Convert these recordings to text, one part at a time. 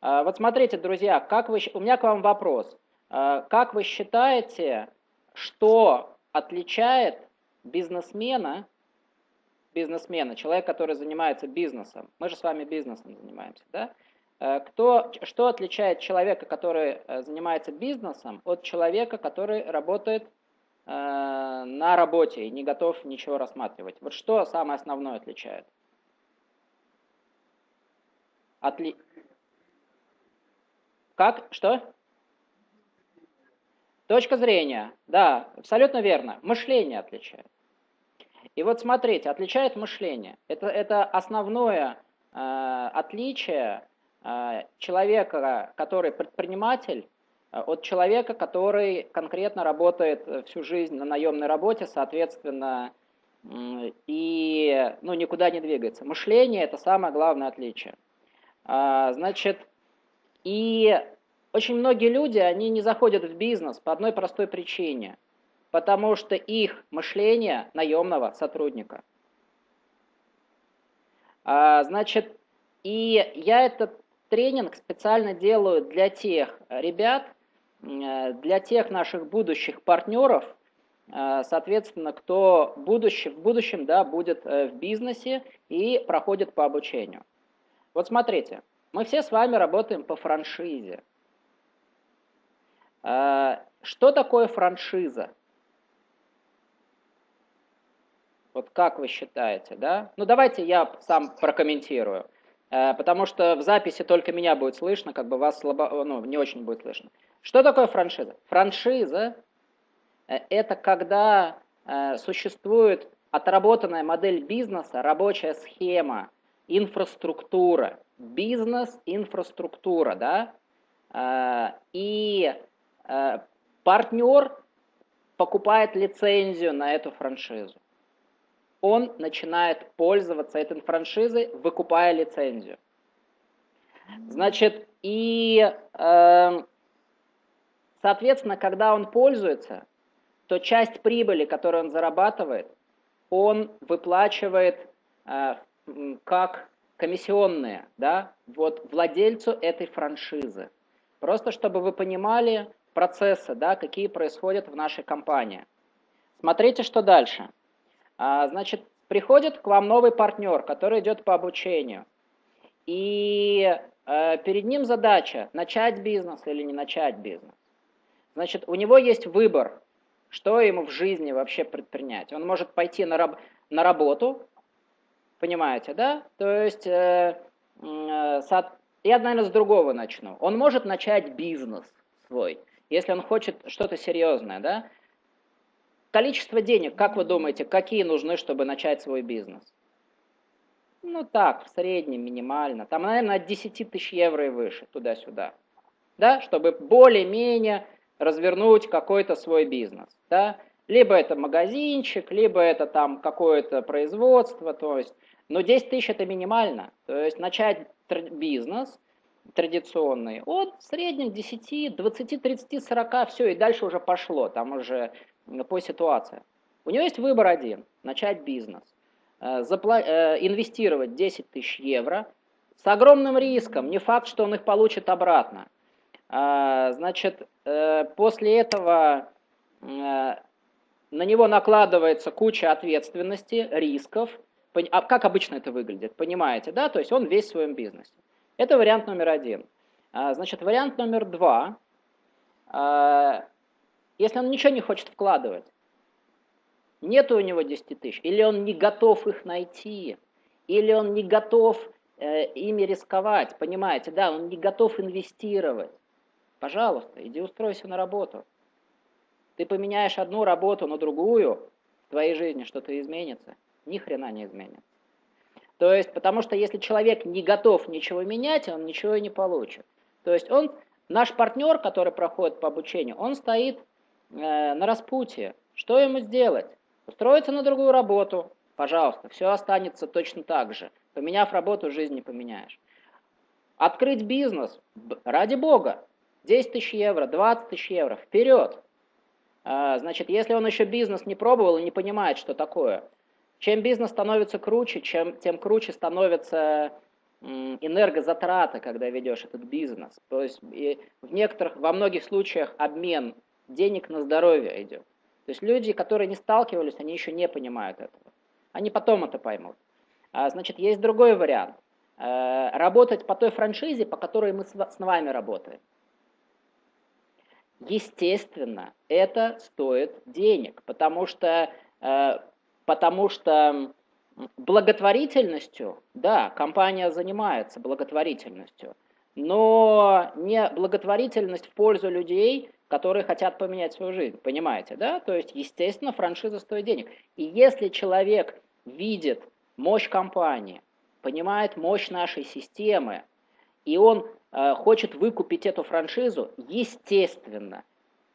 А, вот смотрите, друзья, как вы, у меня к вам вопрос. А, как вы считаете, что отличает бизнесмена, бизнесмена, человек, который занимается бизнесом, мы же с вами бизнесом занимаемся, да? А, кто, что отличает человека, который э, занимается бизнесом, от человека, который работает на работе и не готов ничего рассматривать? Вот что самое основное отличает? Отли... Как? Что? Точка зрения. Да, абсолютно верно. Мышление отличает. И вот смотрите, отличает мышление. Это, это основное э, отличие э, человека, который предприниматель, э, от человека, который конкретно работает всю жизнь на наемной работе, соответственно, э, и ну, никуда не двигается. Мышление – это самое главное отличие. А, значит, и очень многие люди, они не заходят в бизнес по одной простой причине, потому что их мышление наемного сотрудника. А, значит, и я этот тренинг специально делаю для тех ребят, для тех наших будущих партнеров, а, соответственно, кто в будущем, в будущем да, будет э, в бизнесе и проходит по обучению. Вот смотрите, мы все с вами работаем по франшизе. А, что такое франшиза? Вот как вы считаете, да? Ну давайте я сам прокомментирую, а, потому что в записи только меня будет слышно, как бы вас слабо, ну, не очень будет слышно. Что такое франшиза? Франшиза э, – это когда э, существует отработанная модель бизнеса, рабочая схема, инфраструктура, бизнес-инфраструктура, да, а, и а, партнер покупает лицензию на эту франшизу. Он начинает пользоваться этой франшизой, выкупая лицензию. Значит, и, эм, соответственно, когда он пользуется, то часть прибыли, которую он зарабатывает, он выплачивает как комиссионные, да, вот владельцу этой франшизы. Просто чтобы вы понимали процессы, да, какие происходят в нашей компании. Смотрите, что дальше. А, значит, приходит к вам новый партнер, который идет по обучению. И э, перед ним задача начать бизнес или не начать бизнес. Значит, у него есть выбор, что ему в жизни вообще предпринять. Он может пойти на, раб на работу, Понимаете, да? То есть, э, э, я, наверное, с другого начну. Он может начать бизнес свой, если он хочет что-то серьезное, да? Количество денег, как вы думаете, какие нужны, чтобы начать свой бизнес? Ну так, в среднем, минимально. Там, наверное, от 10 тысяч евро и выше, туда-сюда. Да, чтобы более-менее развернуть какой-то свой бизнес. Да? Либо это магазинчик, либо это там какое-то производство, то есть но 10 тысяч это минимально. То есть начать бизнес традиционный от в среднем 10, 20, 30, 40, все, и дальше уже пошло, там уже по ситуации. У него есть выбор один, начать бизнес. Э, запла э, инвестировать 10 тысяч евро с огромным риском, не факт, что он их получит обратно. Э, значит, после этого на него накладывается куча ответственности, рисков, а как обычно это выглядит, понимаете, да? То есть он весь в своем бизнесе. Это вариант номер один. А, значит, вариант номер два. А, если он ничего не хочет вкладывать, нет у него 10 тысяч, или он не готов их найти, или он не готов э, ими рисковать, понимаете, да, он не готов инвестировать. Пожалуйста, иди устройся на работу. Ты поменяешь одну работу на другую, в твоей жизни что-то изменится ни хрена не изменится. То есть, потому что если человек не готов ничего менять, он ничего и не получит. То есть он, наш партнер, который проходит по обучению, он стоит э, на распутье. Что ему сделать? Устроиться на другую работу, пожалуйста, все останется точно так же. Поменяв работу, жизнь не поменяешь. Открыть бизнес, ради бога, 10 тысяч евро, 20 тысяч евро, вперед. А, значит, если он еще бизнес не пробовал и не понимает, что такое, чем бизнес становится круче, чем, тем круче становится энергозатраты, когда ведешь этот бизнес. То есть и в некоторых, во многих случаях обмен денег на здоровье идет. То есть люди, которые не сталкивались, они еще не понимают этого. Они потом это поймут. А, значит, есть другой вариант. Э, работать по той франшизе, по которой мы с вами работаем. Естественно, это стоит денег, потому что, э, потому что благотворительностью, да, компания занимается благотворительностью, но не благотворительность в пользу людей, которые хотят поменять свою жизнь, понимаете, да? То есть, естественно, франшиза стоит денег. И если человек видит мощь компании, понимает мощь нашей системы, и он хочет выкупить эту франшизу, естественно,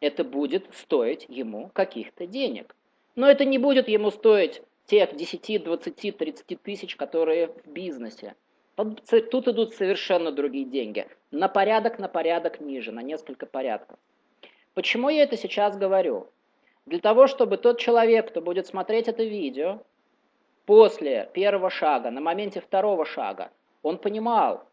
это будет стоить ему каких-то денег. Но это не будет ему стоить тех 10, 20, 30 тысяч, которые в бизнесе. Тут идут совершенно другие деньги. На порядок, на порядок ниже, на несколько порядков. Почему я это сейчас говорю? Для того, чтобы тот человек, кто будет смотреть это видео, после первого шага, на моменте второго шага, он понимал, э,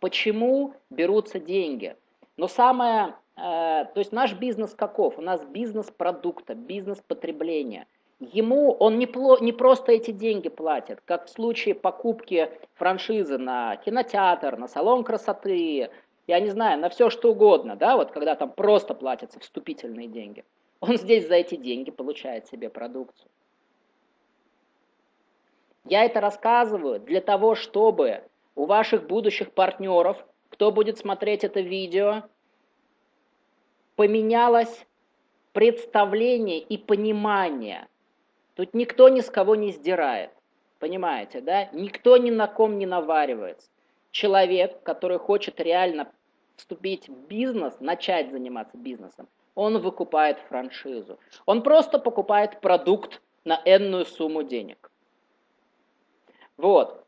почему берутся деньги. Но самое, э, то есть наш бизнес каков? У нас бизнес продукта, бизнес потребления. Ему он не, не просто эти деньги платит, как в случае покупки франшизы на кинотеатр, на салон красоты, я не знаю, на все что угодно, да, вот когда там просто платятся вступительные деньги. Он здесь за эти деньги получает себе продукцию. Я это рассказываю для того, чтобы у ваших будущих партнеров, кто будет смотреть это видео, поменялось представление и понимание. Тут никто ни с кого не сдирает, понимаете, да? Никто ни на ком не наваривается. Человек, который хочет реально вступить в бизнес, начать заниматься бизнесом, он выкупает франшизу. Он просто покупает продукт на энную сумму денег. Вот.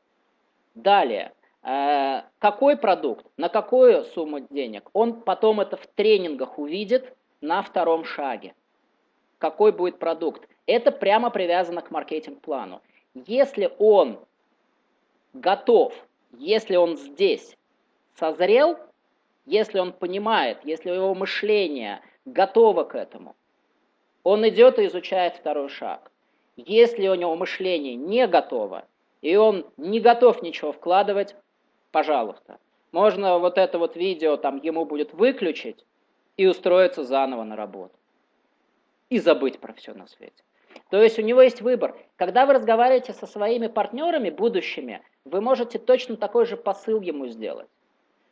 Далее. Э, какой продукт, на какую сумму денег, он потом это в тренингах увидит на втором шаге. Какой будет продукт. Это прямо привязано к маркетинг-плану. Если он готов, если он здесь созрел, если он понимает, если его мышление готово к этому, он идет и изучает второй шаг. Если у него мышление не готово, и он не готов ничего вкладывать, пожалуйста. Можно вот это вот видео там ему будет выключить и устроиться заново на работу. И забыть про все на свете. То есть у него есть выбор. Когда вы разговариваете со своими партнерами будущими, вы можете точно такой же посыл ему сделать.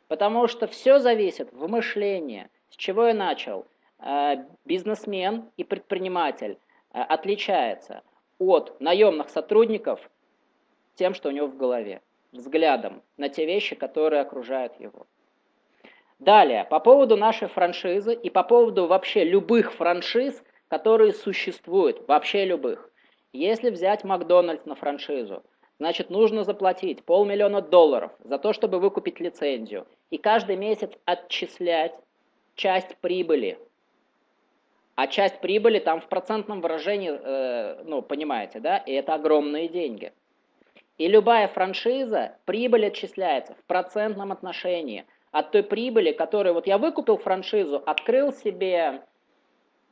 Потому что все зависит в мышлении. С чего я начал? Э, бизнесмен и предприниматель э, отличается от наемных сотрудников тем, что у него в голове, взглядом на те вещи, которые окружают его. Далее, по поводу нашей франшизы и по поводу вообще любых франшиз, которые существуют, вообще любых. Если взять Макдональдс на франшизу, значит нужно заплатить полмиллиона долларов за то, чтобы выкупить лицензию, и каждый месяц отчислять часть прибыли. А часть прибыли там в процентном выражении, э, ну, понимаете, да, и это огромные деньги. И любая франшиза, прибыль отчисляется в процентном отношении от той прибыли, которую вот я выкупил франшизу, открыл себе,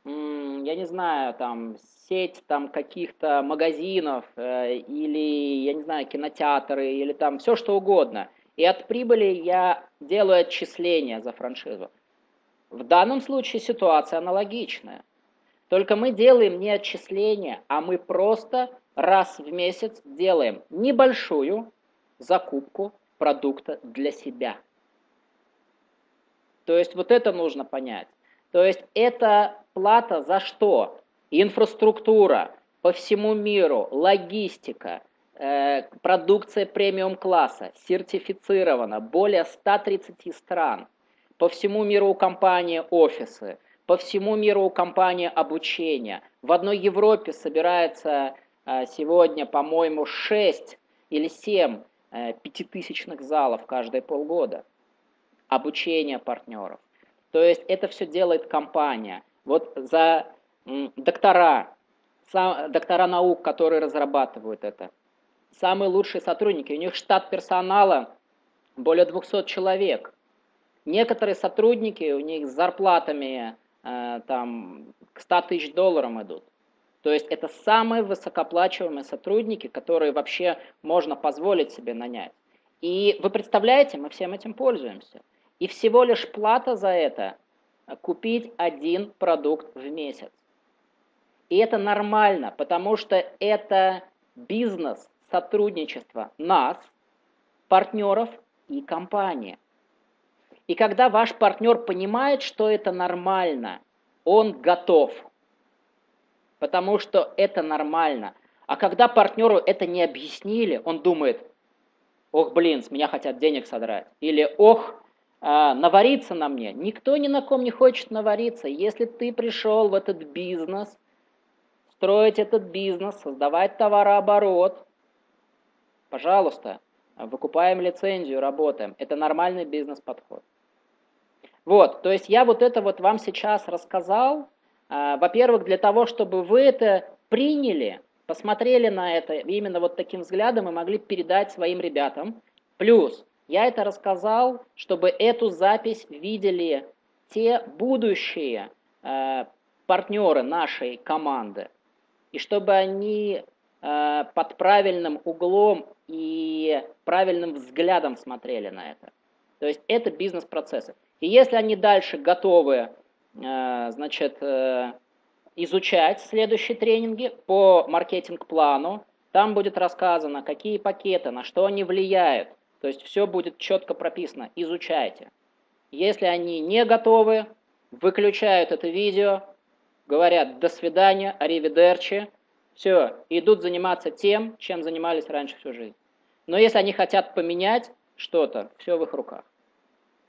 я не знаю, там сеть там каких-то магазинов э, или, я не знаю, кинотеатры или там все что угодно. И от прибыли я делаю отчисления за франшизу. В данном случае ситуация аналогичная. Только мы делаем не отчисления, а мы просто раз в месяц делаем небольшую закупку продукта для себя. То есть вот это нужно понять. То есть это плата за что? Инфраструктура по всему миру, логистика, э, продукция премиум класса, сертифицирована, более 130 стран. По всему миру у компании офисы, по всему миру у компании обучения. В одной Европе собирается сегодня, по-моему, 6 или 7 э, пятитысячных залов каждые полгода. Обучение партнеров. То есть это все делает компания. Вот за доктора, доктора наук, которые разрабатывают это, самые лучшие сотрудники. У них штат персонала более 200 человек. Некоторые сотрудники, у них с зарплатами э, там, к 100 тысяч долларов идут. То есть это самые высокооплачиваемые сотрудники, которые вообще можно позволить себе нанять. И вы представляете, мы всем этим пользуемся. И всего лишь плата за это купить один продукт в месяц. И это нормально, потому что это бизнес, сотрудничество нас, партнеров и компании. И когда ваш партнер понимает, что это нормально, он готов, потому что это нормально. А когда партнеру это не объяснили, он думает, ох, блин, с меня хотят денег содрать. Или, ох, а, навариться на мне. Никто ни на ком не хочет навариться. Если ты пришел в этот бизнес, строить этот бизнес, создавать товарооборот, пожалуйста, выкупаем лицензию, работаем. Это нормальный бизнес-подход. Вот, то есть я вот это вот вам сейчас рассказал, во-первых, для того, чтобы вы это приняли, посмотрели на это именно вот таким взглядом и могли передать своим ребятам. Плюс, я это рассказал, чтобы эту запись видели те будущие э, партнеры нашей команды, и чтобы они э, под правильным углом и правильным взглядом смотрели на это. То есть это бизнес-процессы. И если они дальше готовы значит, э, изучать следующие тренинги по маркетинг-плану, там будет рассказано, какие пакеты, на что они влияют, то есть все будет четко прописано. Изучайте. Если они не готовы, выключают это видео, говорят «до свидания», «аривидерчи», все, идут заниматься тем, чем занимались раньше всю жизнь. Но если они хотят поменять что-то, все в их руках.